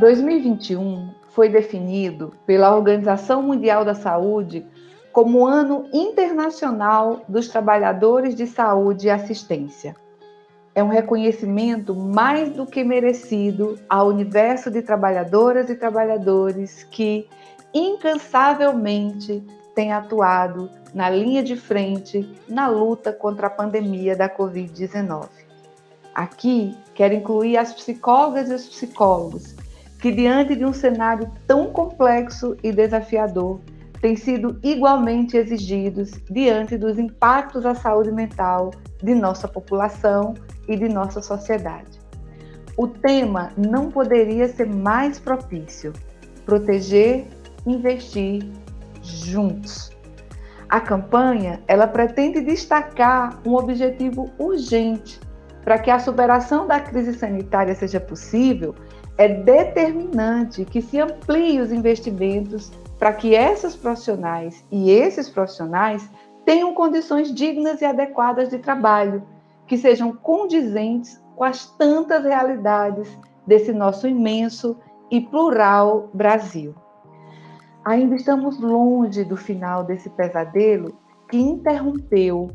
2021 foi definido pela Organização Mundial da Saúde como Ano Internacional dos Trabalhadores de Saúde e Assistência. É um reconhecimento mais do que merecido ao universo de trabalhadoras e trabalhadores que incansavelmente têm atuado na linha de frente na luta contra a pandemia da Covid-19. Aqui quero incluir as psicólogas e os psicólogos que, diante de um cenário tão complexo e desafiador, têm sido igualmente exigidos diante dos impactos à saúde mental de nossa população e de nossa sociedade. O tema não poderia ser mais propício: proteger, investir juntos. A campanha, ela pretende destacar um objetivo urgente para que a superação da crise sanitária seja possível é determinante que se amplie os investimentos para que essas profissionais e esses profissionais tenham condições dignas e adequadas de trabalho, que sejam condizentes com as tantas realidades desse nosso imenso e plural Brasil. Ainda estamos longe do final desse pesadelo que interrompeu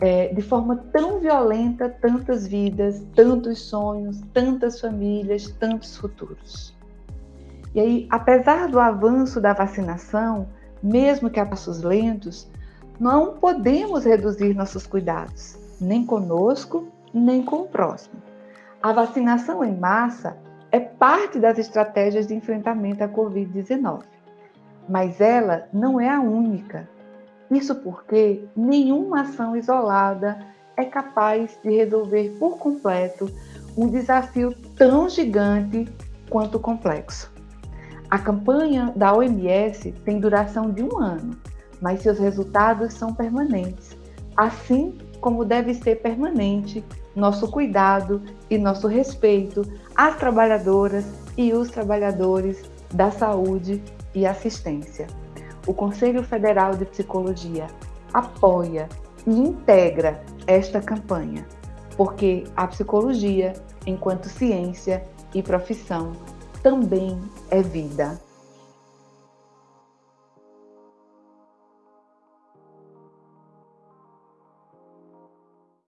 é, de forma tão violenta tantas vidas, tantos sonhos, tantas famílias, tantos futuros. E aí, apesar do avanço da vacinação, mesmo que a passos lentos, não podemos reduzir nossos cuidados, nem conosco, nem com o próximo. A vacinação em massa é parte das estratégias de enfrentamento à Covid-19, mas ela não é a única isso porque nenhuma ação isolada é capaz de resolver por completo um desafio tão gigante quanto complexo. A campanha da OMS tem duração de um ano, mas seus resultados são permanentes, assim como deve ser permanente nosso cuidado e nosso respeito às trabalhadoras e os trabalhadores da saúde e assistência o Conselho Federal de Psicologia apoia e integra esta campanha, porque a psicologia, enquanto ciência e profissão, também é vida.